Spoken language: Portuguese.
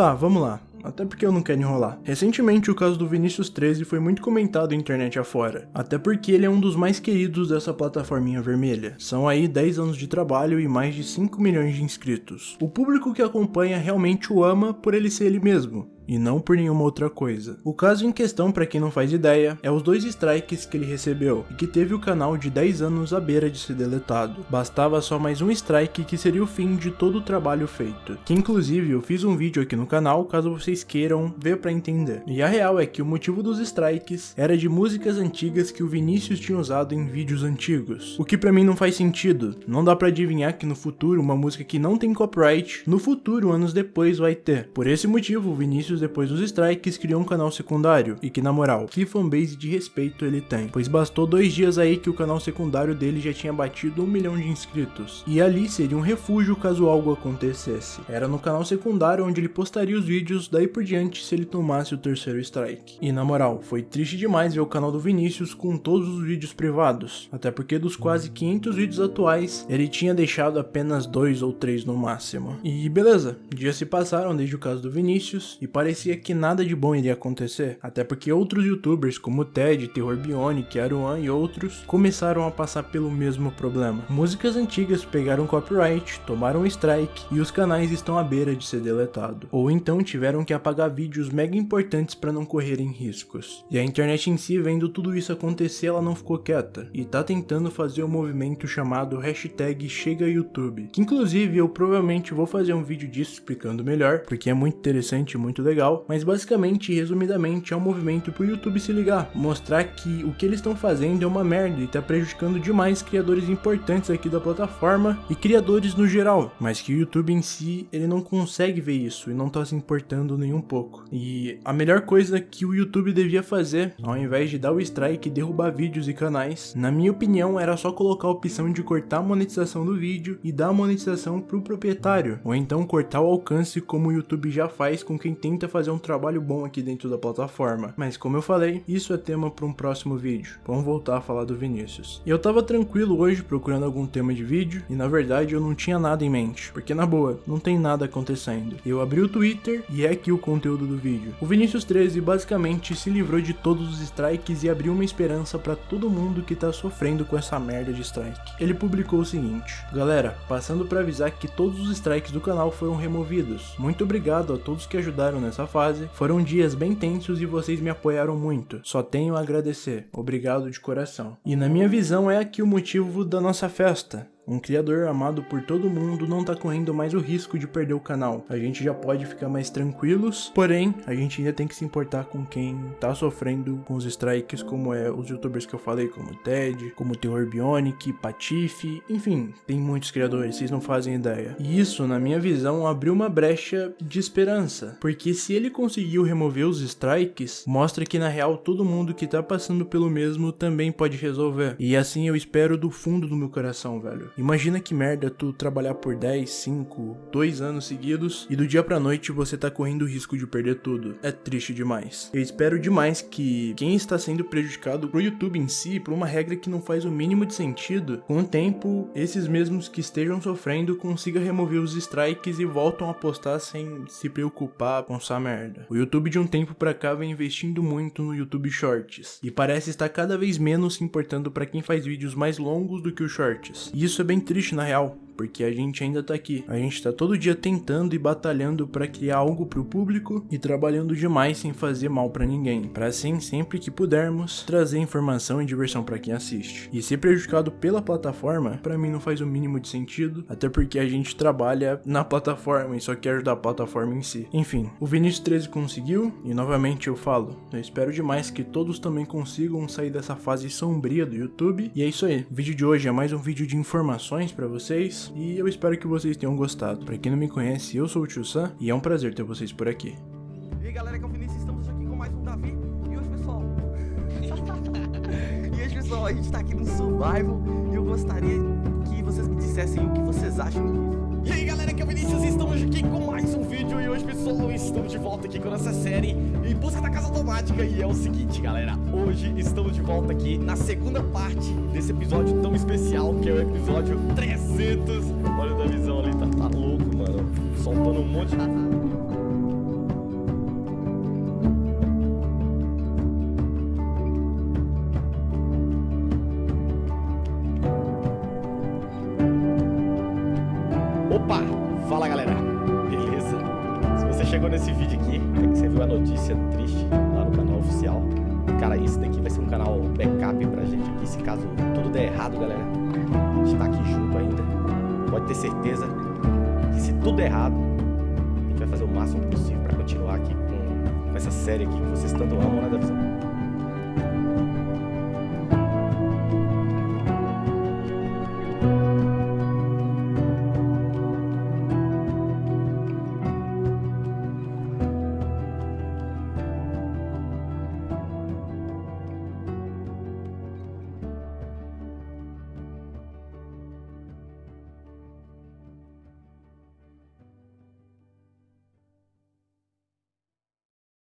Tá, vamos lá. Até porque eu não quero enrolar. Recentemente, o caso do Vinícius 13 foi muito comentado na internet afora. Até porque ele é um dos mais queridos dessa plataforminha vermelha. São aí 10 anos de trabalho e mais de 5 milhões de inscritos. O público que acompanha realmente o ama por ele ser ele mesmo e não por nenhuma outra coisa. O caso em questão, para quem não faz ideia, é os dois strikes que ele recebeu e que teve o canal de 10 anos à beira de ser deletado. Bastava só mais um strike que seria o fim de todo o trabalho feito. Que inclusive eu fiz um vídeo aqui no canal caso vocês queiram ver para entender. E a real é que o motivo dos strikes era de músicas antigas que o Vinícius tinha usado em vídeos antigos. O que para mim não faz sentido. Não dá para adivinhar que no futuro uma música que não tem copyright, no futuro anos depois vai ter. Por esse motivo o Vinícius depois dos strikes, criou um canal secundário, e que na moral, que fanbase de respeito ele tem, pois bastou dois dias aí que o canal secundário dele já tinha batido um milhão de inscritos, e ali seria um refúgio caso algo acontecesse. Era no canal secundário onde ele postaria os vídeos daí por diante se ele tomasse o terceiro strike. E na moral, foi triste demais ver o canal do Vinícius com todos os vídeos privados, até porque dos quase 500 vídeos atuais, ele tinha deixado apenas dois ou três no máximo. E beleza, dias se passaram desde o caso do Vinícius, e parecia que nada de bom iria acontecer, até porque outros youtubers como Ted, Terror Bionic, Aruan e outros começaram a passar pelo mesmo problema. Músicas antigas pegaram copyright, tomaram strike e os canais estão à beira de ser deletado, ou então tiveram que apagar vídeos mega importantes para não correrem riscos. E a internet em si, vendo tudo isso acontecer, ela não ficou quieta e tá tentando fazer um movimento chamado hashtag Chega YouTube, que inclusive eu provavelmente vou fazer um vídeo disso explicando melhor, porque é muito interessante e muito legal legal, mas basicamente, resumidamente, é um movimento pro YouTube se ligar, mostrar que o que eles estão fazendo é uma merda e tá prejudicando demais criadores importantes aqui da plataforma e criadores no geral, mas que o YouTube em si, ele não consegue ver isso e não tá se importando nem um pouco. E a melhor coisa que o YouTube devia fazer, ao invés de dar o strike e derrubar vídeos e canais, na minha opinião, era só colocar a opção de cortar a monetização do vídeo e dar a monetização pro proprietário, ou então cortar o alcance como o YouTube já faz com quem tenta fazer um trabalho bom aqui dentro da plataforma. Mas como eu falei, isso é tema para um próximo vídeo. Vamos voltar a falar do Vinícius. E eu tava tranquilo hoje procurando algum tema de vídeo e na verdade eu não tinha nada em mente, porque na boa, não tem nada acontecendo. Eu abri o Twitter e é aqui o conteúdo do vídeo. O Vinícius 13 basicamente se livrou de todos os strikes e abriu uma esperança para todo mundo que tá sofrendo com essa merda de strike. Ele publicou o seguinte: Galera, passando para avisar que todos os strikes do canal foram removidos. Muito obrigado a todos que ajudaram nessa fase. Foram dias bem tensos e vocês me apoiaram muito. Só tenho a agradecer. Obrigado de coração. E na minha visão é aqui o motivo da nossa festa. Um criador amado por todo mundo não tá correndo mais o risco de perder o canal. A gente já pode ficar mais tranquilos, porém, a gente ainda tem que se importar com quem tá sofrendo com os strikes, como é os youtubers que eu falei, como Ted, como Terror Bionic, Patife, enfim, tem muitos criadores, vocês não fazem ideia. E isso, na minha visão, abriu uma brecha de esperança, porque se ele conseguiu remover os strikes, mostra que na real todo mundo que tá passando pelo mesmo também pode resolver. E assim eu espero do fundo do meu coração, velho. Imagina que merda tu trabalhar por 10, 5, 2 anos seguidos e do dia pra noite você tá correndo o risco de perder tudo. É triste demais. Eu espero demais que quem está sendo prejudicado pro YouTube em si, por uma regra que não faz o mínimo de sentido, com o tempo, esses mesmos que estejam sofrendo consiga remover os strikes e voltam a postar sem se preocupar com essa merda. O YouTube de um tempo pra cá vem investindo muito no YouTube Shorts e parece estar cada vez menos se importando para quem faz vídeos mais longos do que os Shorts. E isso é bem triste na real, porque a gente ainda tá aqui. A gente tá todo dia tentando e batalhando para criar algo pro público e trabalhando demais sem fazer mal para ninguém, para assim sempre que pudermos trazer informação e diversão para quem assiste. E ser prejudicado pela plataforma, para mim não faz o mínimo de sentido, até porque a gente trabalha na plataforma e só quer ajudar a plataforma em si. Enfim, o Vinícius 13 conseguiu e novamente eu falo, eu espero demais que todos também consigam sair dessa fase sombria do YouTube. E é isso aí, o vídeo de hoje é mais um vídeo de informações para vocês e eu espero que vocês tenham gostado. Para quem não me conhece, eu sou o Tio Sam e é um prazer ter vocês por aqui. E aí galera, que é o Vinícius, estamos aqui com mais um Davi e hoje pessoal... e hoje pessoal, a gente tá aqui no Survival e eu gostaria que vocês me dissessem o que vocês acham disso. E aí galera, que é o Vinícius, estamos aqui com mais um vídeo E hoje pessoal, estamos de volta aqui com a nossa série Em busca da casa automática. E é o seguinte galera, hoje estamos de volta aqui Na segunda parte desse episódio tão especial Que é o episódio 300 Olha o da visão ali, tá, tá louco mano. Soltando um monte de... chegou nesse vídeo aqui, é que você viu a notícia triste lá no canal oficial. Cara, isso daqui vai ser um canal backup pra gente aqui, se caso tudo der errado, galera. A gente tá aqui junto ainda. Pode ter certeza que se tudo der errado, a gente vai fazer o máximo possível pra continuar aqui com, com essa série aqui que vocês tanto amam, né, Davison?